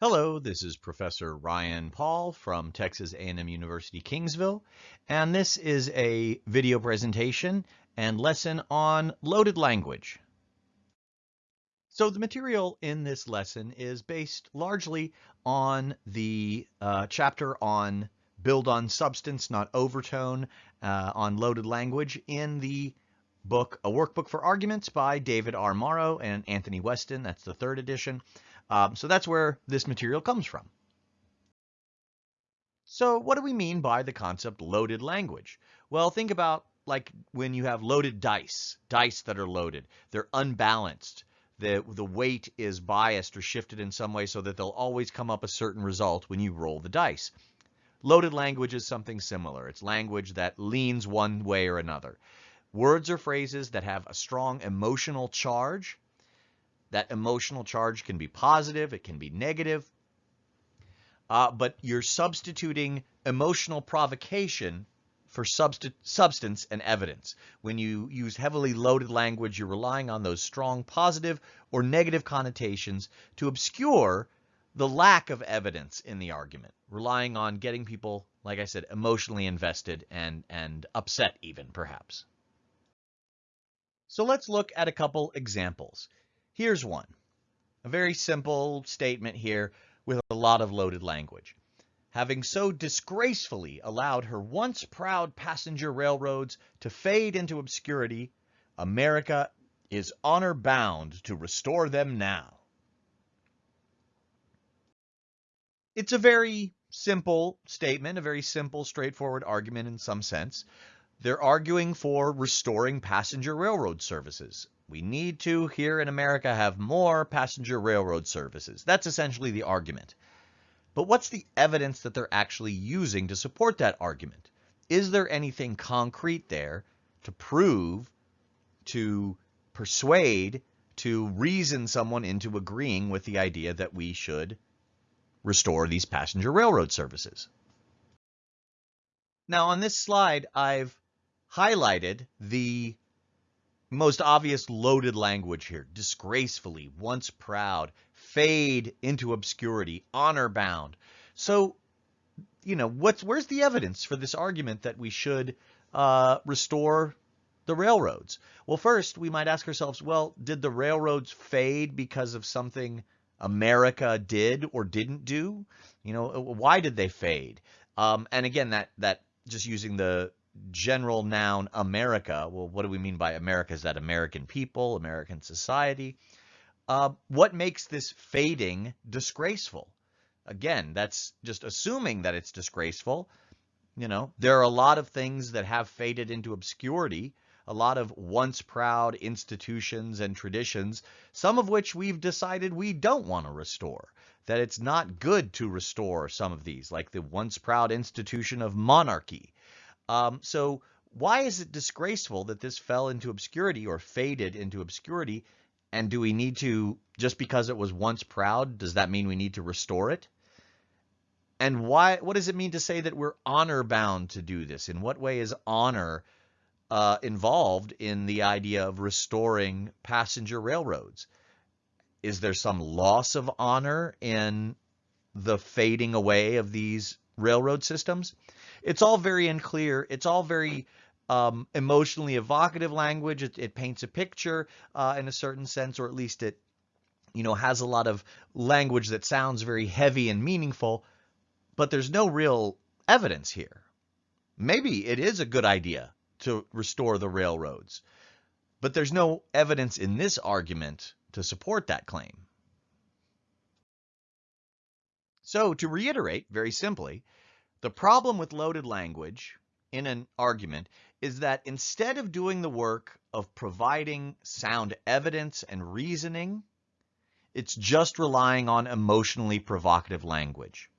Hello, this is Professor Ryan Paul from Texas A&M University Kingsville, and this is a video presentation and lesson on loaded language. So the material in this lesson is based largely on the uh, chapter on build on substance, not overtone, uh, on loaded language in the book A Workbook for Arguments by David R. Morrow and Anthony Weston. That's the third edition. Um, so that's where this material comes from. So what do we mean by the concept loaded language? Well, think about like when you have loaded dice, dice that are loaded. They're unbalanced. The, the weight is biased or shifted in some way so that they'll always come up a certain result when you roll the dice. Loaded language is something similar. It's language that leans one way or another. Words or phrases that have a strong emotional charge that emotional charge can be positive, it can be negative, uh, but you're substituting emotional provocation for substance and evidence. When you use heavily loaded language, you're relying on those strong positive or negative connotations to obscure the lack of evidence in the argument, relying on getting people, like I said, emotionally invested and, and upset even, perhaps. So let's look at a couple examples. Here's one. A very simple statement here with a lot of loaded language. Having so disgracefully allowed her once proud passenger railroads to fade into obscurity, America is honor bound to restore them now. It's a very simple statement, a very simple, straightforward argument in some sense. They're arguing for restoring passenger railroad services. We need to, here in America, have more passenger railroad services. That's essentially the argument. But what's the evidence that they're actually using to support that argument? Is there anything concrete there to prove, to persuade, to reason someone into agreeing with the idea that we should restore these passenger railroad services? Now on this slide, I've highlighted the most obvious loaded language here. Disgracefully, once proud, fade into obscurity, honor bound. So, you know, what's where's the evidence for this argument that we should uh, restore the railroads? Well, first we might ask ourselves, well, did the railroads fade because of something America did or didn't do? You know, why did they fade? Um, and again, that that just using the general noun America. Well, what do we mean by America? Is that American people, American society? Uh, what makes this fading disgraceful? Again, that's just assuming that it's disgraceful. You know, there are a lot of things that have faded into obscurity, a lot of once proud institutions and traditions, some of which we've decided we don't want to restore, that it's not good to restore some of these, like the once proud institution of monarchy, um, so why is it disgraceful that this fell into obscurity or faded into obscurity? And do we need to, just because it was once proud, does that mean we need to restore it? And why? what does it mean to say that we're honor bound to do this? In what way is honor uh, involved in the idea of restoring passenger railroads? Is there some loss of honor in the fading away of these railroad systems? It's all very unclear. It's all very um, emotionally evocative language. It, it paints a picture uh, in a certain sense, or at least it, you know, has a lot of language that sounds very heavy and meaningful, but there's no real evidence here. Maybe it is a good idea to restore the railroads, but there's no evidence in this argument to support that claim. So to reiterate very simply, the problem with loaded language in an argument is that instead of doing the work of providing sound evidence and reasoning, it's just relying on emotionally provocative language.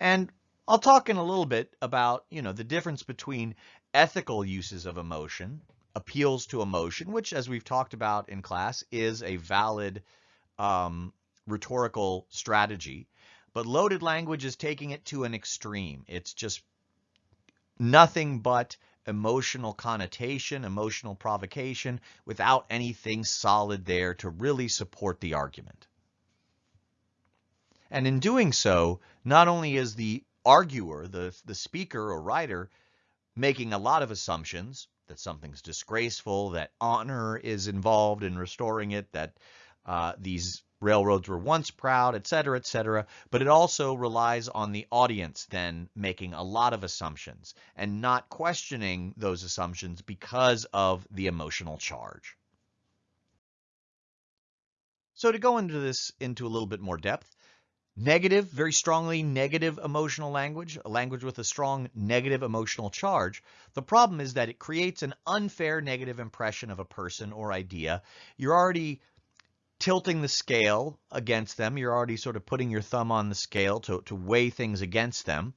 And I'll talk in a little bit about, you know, the difference between ethical uses of emotion, appeals to emotion, which as we've talked about in class is a valid um, rhetorical strategy, but loaded language is taking it to an extreme. It's just nothing but emotional connotation, emotional provocation, without anything solid there to really support the argument. And in doing so, not only is the arguer, the, the speaker or writer, making a lot of assumptions that something's disgraceful, that honor is involved in restoring it, that uh, these railroads were once proud, et cetera, et cetera. But it also relies on the audience then making a lot of assumptions and not questioning those assumptions because of the emotional charge. So to go into this into a little bit more depth, negative, very strongly negative emotional language, a language with a strong negative emotional charge. The problem is that it creates an unfair negative impression of a person or idea. You're already tilting the scale against them. You're already sort of putting your thumb on the scale to, to weigh things against them,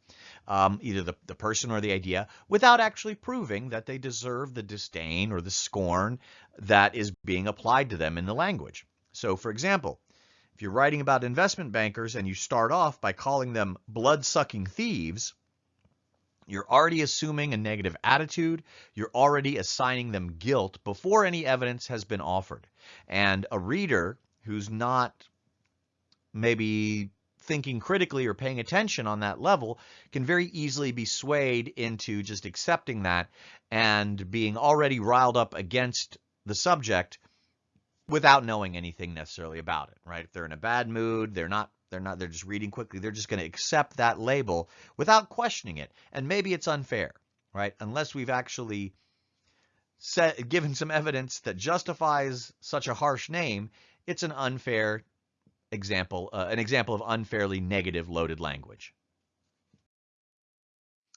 um, either the, the person or the idea, without actually proving that they deserve the disdain or the scorn that is being applied to them in the language. So for example, if you're writing about investment bankers and you start off by calling them blood-sucking thieves, you're already assuming a negative attitude. You're already assigning them guilt before any evidence has been offered. And a reader who's not maybe thinking critically or paying attention on that level can very easily be swayed into just accepting that and being already riled up against the subject without knowing anything necessarily about it, right? If they're in a bad mood, they're not they're not they're just reading quickly, they're just going to accept that label without questioning it. And maybe it's unfair, right? Unless we've actually set, given some evidence that justifies such a harsh name, it's an unfair example, uh, an example of unfairly negative loaded language.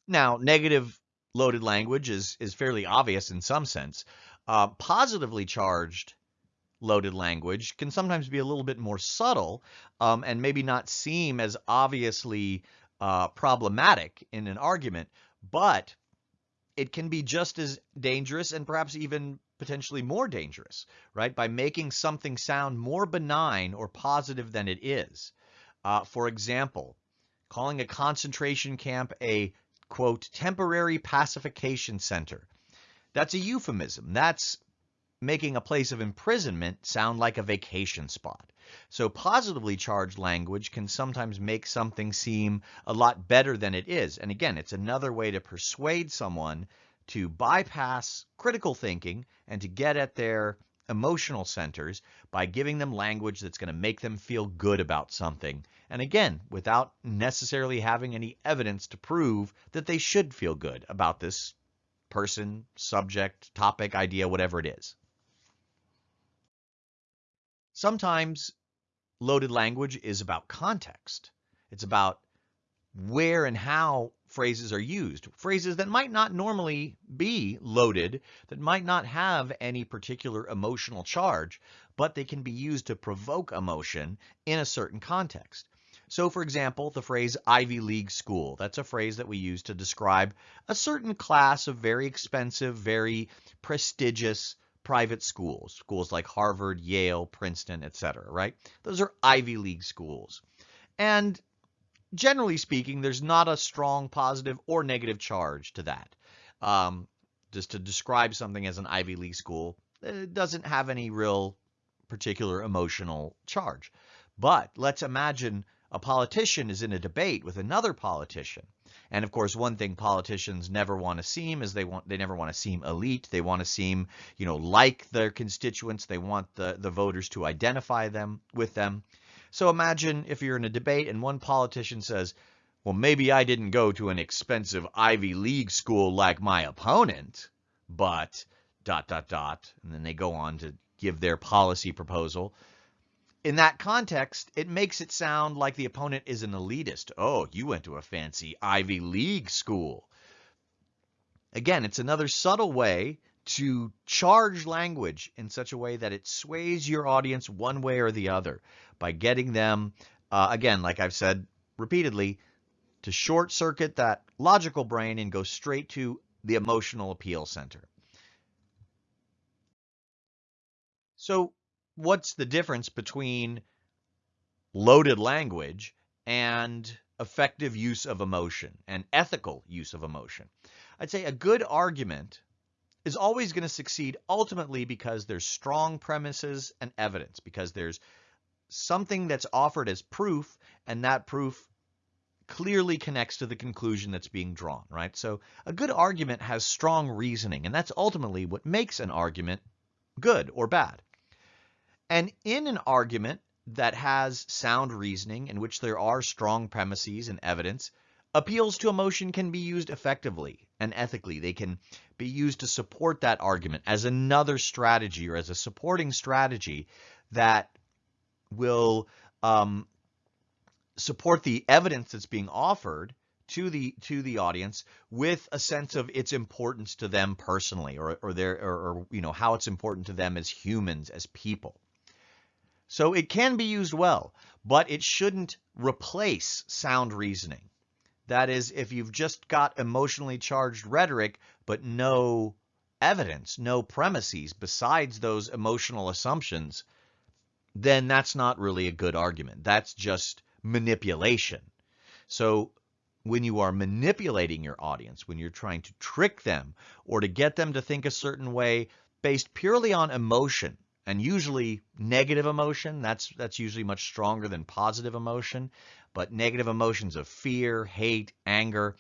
Now, negative loaded language is is fairly obvious in some sense. Uh, positively charged loaded language can sometimes be a little bit more subtle um, and maybe not seem as obviously uh, problematic in an argument, but it can be just as dangerous and perhaps even potentially more dangerous, right? By making something sound more benign or positive than it is. Uh, for example, calling a concentration camp a, quote, temporary pacification center. That's a euphemism. That's making a place of imprisonment sound like a vacation spot. So positively charged language can sometimes make something seem a lot better than it is. And again, it's another way to persuade someone to bypass critical thinking and to get at their emotional centers by giving them language that's going to make them feel good about something. And again, without necessarily having any evidence to prove that they should feel good about this person, subject, topic, idea, whatever it is. Sometimes loaded language is about context. It's about where and how phrases are used. Phrases that might not normally be loaded, that might not have any particular emotional charge, but they can be used to provoke emotion in a certain context. So for example, the phrase Ivy League school, that's a phrase that we use to describe a certain class of very expensive, very prestigious private schools, schools like Harvard, Yale, Princeton, etc., right? Those are Ivy League schools. And generally speaking, there's not a strong positive or negative charge to that. Um, just to describe something as an Ivy League school, it doesn't have any real particular emotional charge. But let's imagine a politician is in a debate with another politician and of course, one thing politicians never want to seem is they want they never want to seem elite. They want to seem, you know, like their constituents. They want the the voters to identify them with them. So imagine if you're in a debate and one politician says, "Well, maybe I didn't go to an expensive Ivy League school like my opponent, but dot dot dot," and then they go on to give their policy proposal in that context, it makes it sound like the opponent is an elitist. Oh, you went to a fancy Ivy League school. Again, it's another subtle way to charge language in such a way that it sways your audience one way or the other by getting them, uh, again, like I've said repeatedly, to short circuit that logical brain and go straight to the emotional appeal center. So what's the difference between loaded language and effective use of emotion and ethical use of emotion? I'd say a good argument is always going to succeed ultimately because there's strong premises and evidence, because there's something that's offered as proof, and that proof clearly connects to the conclusion that's being drawn, right? So a good argument has strong reasoning, and that's ultimately what makes an argument good or bad. And in an argument that has sound reasoning, in which there are strong premises and evidence, appeals to emotion can be used effectively and ethically. They can be used to support that argument as another strategy or as a supporting strategy that will um, support the evidence that's being offered to the to the audience with a sense of its importance to them personally or or their or, or, you know how it's important to them as humans as people so it can be used well but it shouldn't replace sound reasoning that is if you've just got emotionally charged rhetoric but no evidence no premises besides those emotional assumptions then that's not really a good argument that's just manipulation. So when you are manipulating your audience, when you're trying to trick them or to get them to think a certain way based purely on emotion, and usually negative emotion, that's that's usually much stronger than positive emotion, but negative emotions of fear, hate, anger,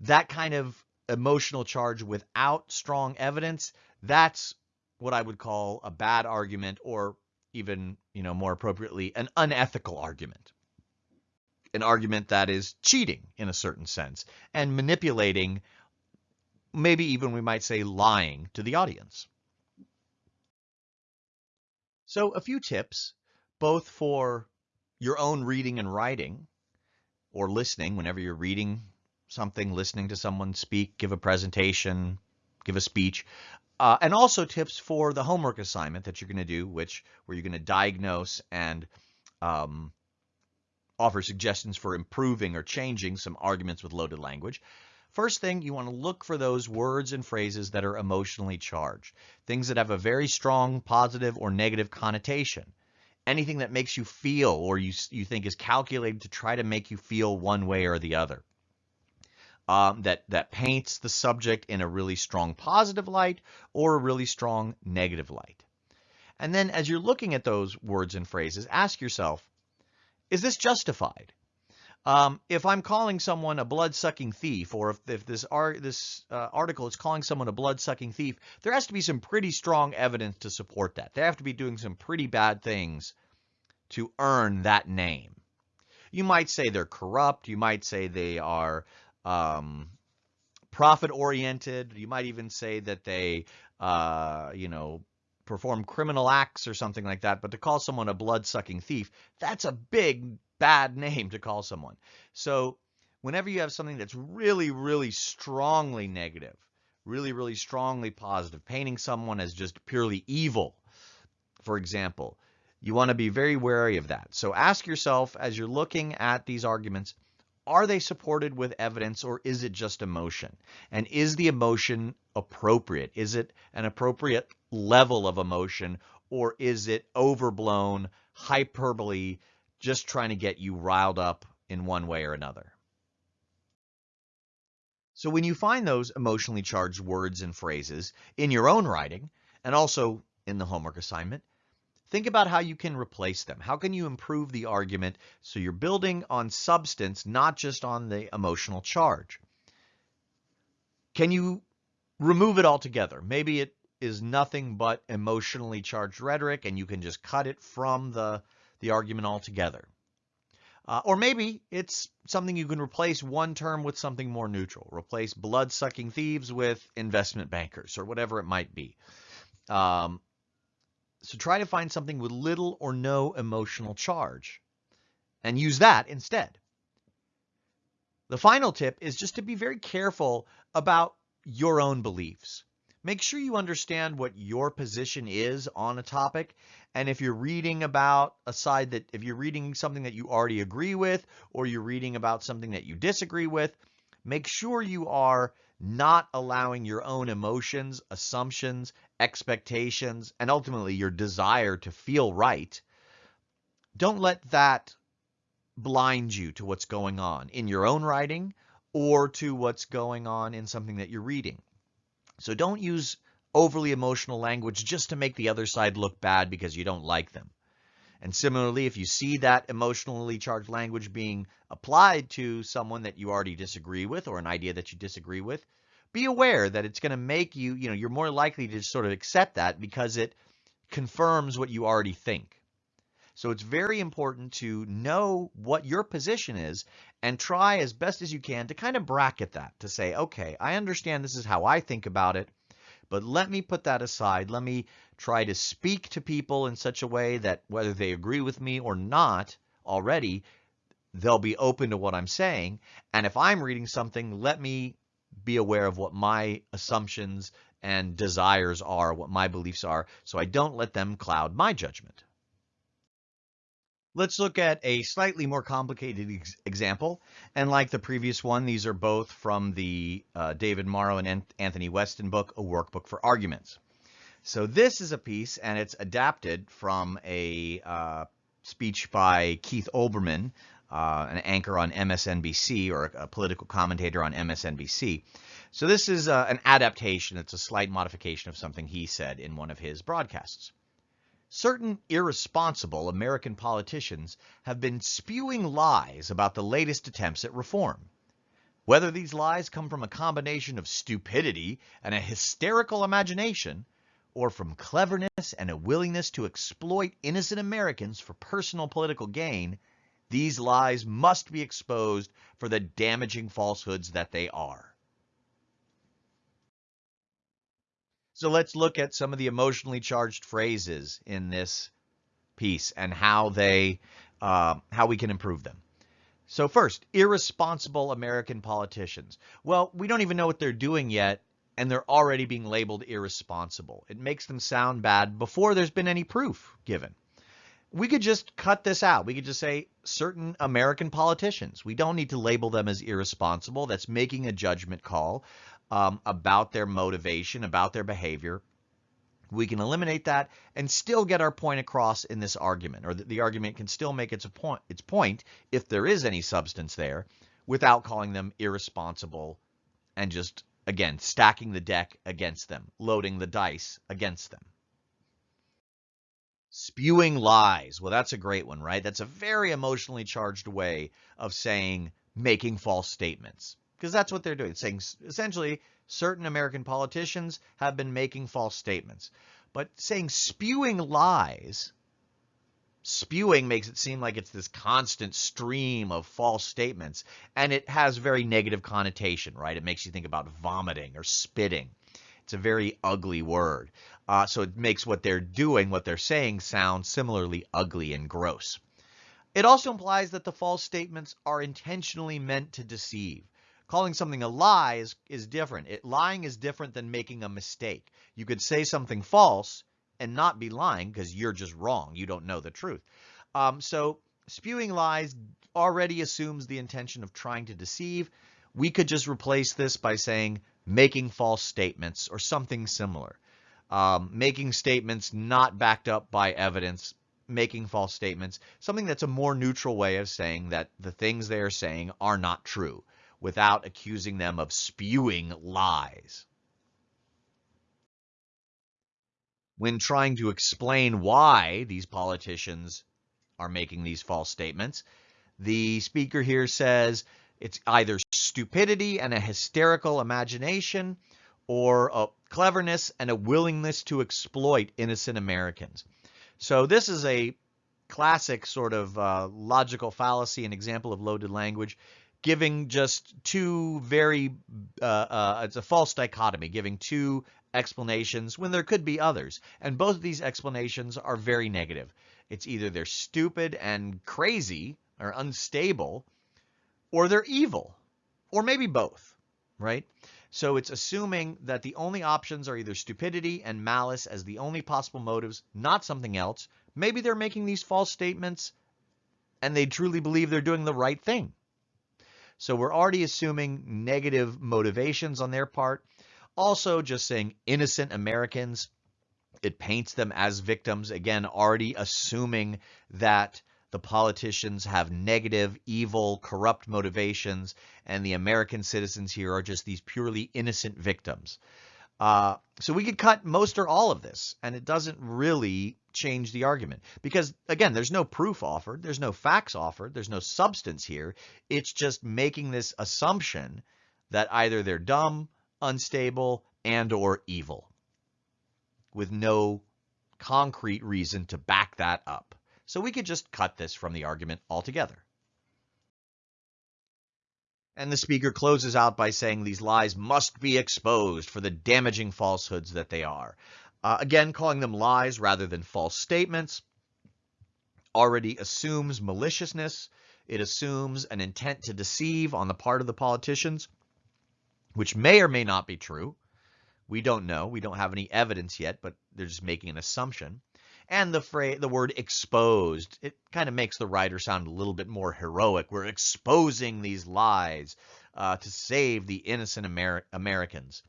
that kind of emotional charge without strong evidence, that's what I would call a bad argument or even, you know, more appropriately, an unethical argument. An argument that is cheating in a certain sense and manipulating, maybe even we might say lying to the audience. So a few tips, both for your own reading and writing or listening whenever you're reading something, listening to someone speak, give a presentation, give a speech, uh, and also tips for the homework assignment that you're going to do, which where you're going to diagnose and um, offer suggestions for improving or changing some arguments with loaded language. First thing, you want to look for those words and phrases that are emotionally charged, things that have a very strong positive or negative connotation. Anything that makes you feel or you, you think is calculated to try to make you feel one way or the other um, that, that paints the subject in a really strong positive light or a really strong negative light. And then as you're looking at those words and phrases, ask yourself, is this justified? Um, if I'm calling someone a blood-sucking thief, or if, if this, ar this uh, article is calling someone a blood-sucking thief, there has to be some pretty strong evidence to support that. They have to be doing some pretty bad things to earn that name. You might say they're corrupt. You might say they are um, profit oriented. You might even say that they, uh, you know, perform criminal acts or something like that. But to call someone a blood sucking thief, that's a big bad name to call someone. So whenever you have something that's really, really strongly negative, really, really strongly positive, painting someone as just purely evil, for example, you want to be very wary of that. So ask yourself as you're looking at these arguments, are they supported with evidence or is it just emotion? And is the emotion appropriate? Is it an appropriate level of emotion or is it overblown hyperbole just trying to get you riled up in one way or another? So when you find those emotionally charged words and phrases in your own writing and also in the homework assignment, Think about how you can replace them. How can you improve the argument so you're building on substance, not just on the emotional charge? Can you remove it altogether? Maybe it is nothing but emotionally charged rhetoric and you can just cut it from the, the argument altogether. Uh, or maybe it's something you can replace one term with something more neutral. Replace blood-sucking thieves with investment bankers or whatever it might be. Um, so try to find something with little or no emotional charge and use that instead. The final tip is just to be very careful about your own beliefs. Make sure you understand what your position is on a topic. And if you're reading about a side that, if you're reading something that you already agree with, or you're reading about something that you disagree with, make sure you are not allowing your own emotions, assumptions, expectations, and ultimately your desire to feel right, don't let that blind you to what's going on in your own writing or to what's going on in something that you're reading. So don't use overly emotional language just to make the other side look bad because you don't like them. And similarly, if you see that emotionally charged language being applied to someone that you already disagree with or an idea that you disagree with, be aware that it's going to make you, you know, you're more likely to sort of accept that because it confirms what you already think. So it's very important to know what your position is and try as best as you can to kind of bracket that to say, okay, I understand this is how I think about it, but let me put that aside. Let me try to speak to people in such a way that whether they agree with me or not already, they'll be open to what I'm saying. And if I'm reading something, let me be aware of what my assumptions and desires are, what my beliefs are, so I don't let them cloud my judgment. Let's look at a slightly more complicated ex example. And like the previous one, these are both from the uh, David Morrow and Anthony Weston book, A Workbook for Arguments. So this is a piece, and it's adapted from a uh, speech by Keith Olbermann, uh, an anchor on MSNBC or a political commentator on MSNBC. So this is uh, an adaptation. It's a slight modification of something he said in one of his broadcasts. Certain irresponsible American politicians have been spewing lies about the latest attempts at reform. Whether these lies come from a combination of stupidity and a hysterical imagination, or from cleverness and a willingness to exploit innocent Americans for personal political gain, these lies must be exposed for the damaging falsehoods that they are. So let's look at some of the emotionally charged phrases in this piece and how they, uh, how we can improve them. So first, irresponsible American politicians. Well, we don't even know what they're doing yet, and they're already being labeled irresponsible. It makes them sound bad before there's been any proof given. We could just cut this out. We could just say certain American politicians. We don't need to label them as irresponsible. That's making a judgment call um, about their motivation, about their behavior. We can eliminate that and still get our point across in this argument, or the, the argument can still make its point, its point if there is any substance there, without calling them irresponsible and just again stacking the deck against them, loading the dice against them. Spewing lies. Well, that's a great one, right? That's a very emotionally charged way of saying making false statements because that's what they're doing. saying essentially certain American politicians have been making false statements. But saying spewing lies, spewing makes it seem like it's this constant stream of false statements, and it has very negative connotation, right? It makes you think about vomiting or spitting. It's a very ugly word. Uh, so it makes what they're doing, what they're saying, sound similarly ugly and gross. It also implies that the false statements are intentionally meant to deceive calling something a lie is, is different. It, lying is different than making a mistake. You could say something false and not be lying because you're just wrong. You don't know the truth. Um, so spewing lies already assumes the intention of trying to deceive. We could just replace this by saying making false statements or something similar. Um, making statements not backed up by evidence, making false statements, something that's a more neutral way of saying that the things they are saying are not true without accusing them of spewing lies. When trying to explain why these politicians are making these false statements, the speaker here says it's either stupidity and a hysterical imagination or a cleverness and a willingness to exploit innocent Americans. So this is a classic sort of uh, logical fallacy, an example of loaded language giving just two very, uh, uh, it's a false dichotomy, giving two explanations when there could be others. And both of these explanations are very negative. It's either they're stupid and crazy or unstable, or they're evil, or maybe both, right? So it's assuming that the only options are either stupidity and malice as the only possible motives, not something else. Maybe they're making these false statements and they truly believe they're doing the right thing. So we're already assuming negative motivations on their part. Also, just saying innocent Americans, it paints them as victims. Again, already assuming that the politicians have negative, evil, corrupt motivations, and the American citizens here are just these purely innocent victims. Uh, so we could cut most or all of this, and it doesn't really change the argument. Because, again, there's no proof offered, there's no facts offered, there's no substance here. It's just making this assumption that either they're dumb, unstable, and or evil with no concrete reason to back that up. So we could just cut this from the argument altogether. And the speaker closes out by saying these lies must be exposed for the damaging falsehoods that they are. Uh, again, calling them lies rather than false statements already assumes maliciousness. It assumes an intent to deceive on the part of the politicians, which may or may not be true. We don't know. We don't have any evidence yet, but they're just making an assumption. And the phrase, the word exposed, it kind of makes the writer sound a little bit more heroic. We're exposing these lies uh, to save the innocent Amer Americans.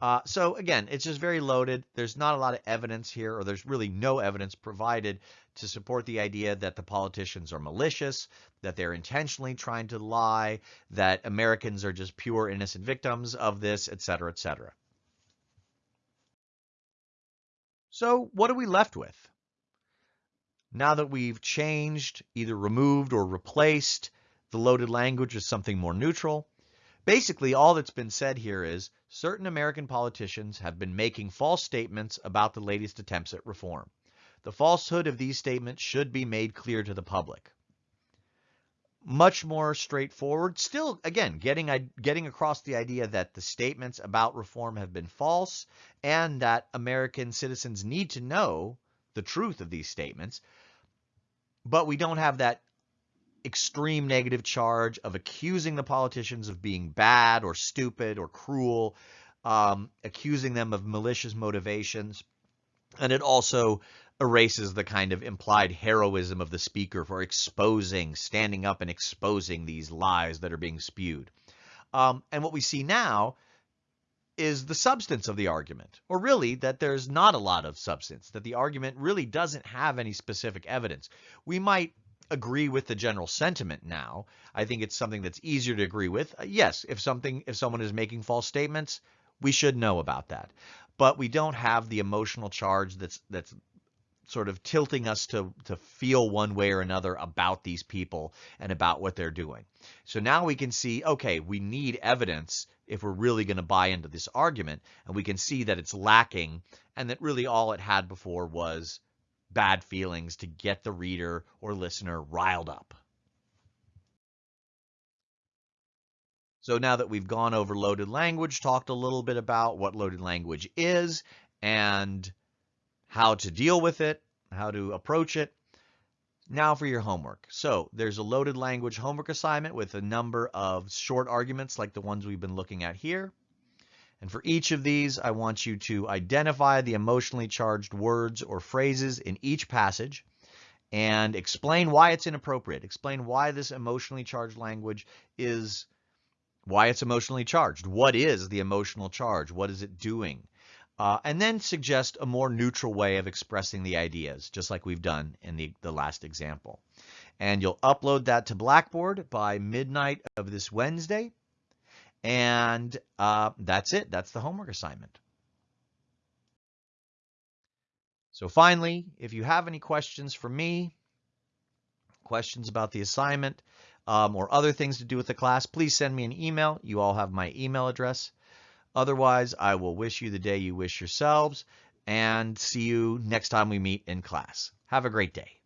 Uh, so again, it's just very loaded. There's not a lot of evidence here, or there's really no evidence provided to support the idea that the politicians are malicious, that they're intentionally trying to lie, that Americans are just pure innocent victims of this, et cetera, et cetera. So what are we left with? Now that we've changed, either removed or replaced the loaded language with something more neutral, basically all that's been said here is certain American politicians have been making false statements about the latest attempts at reform. The falsehood of these statements should be made clear to the public. Much more straightforward. Still, again, getting getting across the idea that the statements about reform have been false and that American citizens need to know the truth of these statements. But we don't have that extreme negative charge of accusing the politicians of being bad or stupid or cruel, um, accusing them of malicious motivations. And it also erases the kind of implied heroism of the speaker for exposing, standing up and exposing these lies that are being spewed. Um, and what we see now is the substance of the argument, or really that there's not a lot of substance, that the argument really doesn't have any specific evidence. We might agree with the general sentiment now. I think it's something that's easier to agree with. Uh, yes, if something if someone is making false statements, we should know about that. But we don't have the emotional charge that's that's sort of tilting us to to feel one way or another about these people and about what they're doing. So now we can see, okay, we need evidence if we're really going to buy into this argument. And we can see that it's lacking and that really all it had before was bad feelings to get the reader or listener riled up. So now that we've gone over loaded language, talked a little bit about what loaded language is and how to deal with it, how to approach it, now for your homework. So there's a loaded language homework assignment with a number of short arguments like the ones we've been looking at here. And for each of these, I want you to identify the emotionally charged words or phrases in each passage and explain why it's inappropriate. Explain why this emotionally charged language is, why it's emotionally charged. What is the emotional charge? What is it doing? Uh, and then suggest a more neutral way of expressing the ideas, just like we've done in the, the last example. And you'll upload that to Blackboard by midnight of this Wednesday. And uh, that's it. That's the homework assignment. So finally, if you have any questions for me, questions about the assignment, um, or other things to do with the class, please send me an email. You all have my email address. Otherwise, I will wish you the day you wish yourselves and see you next time we meet in class. Have a great day.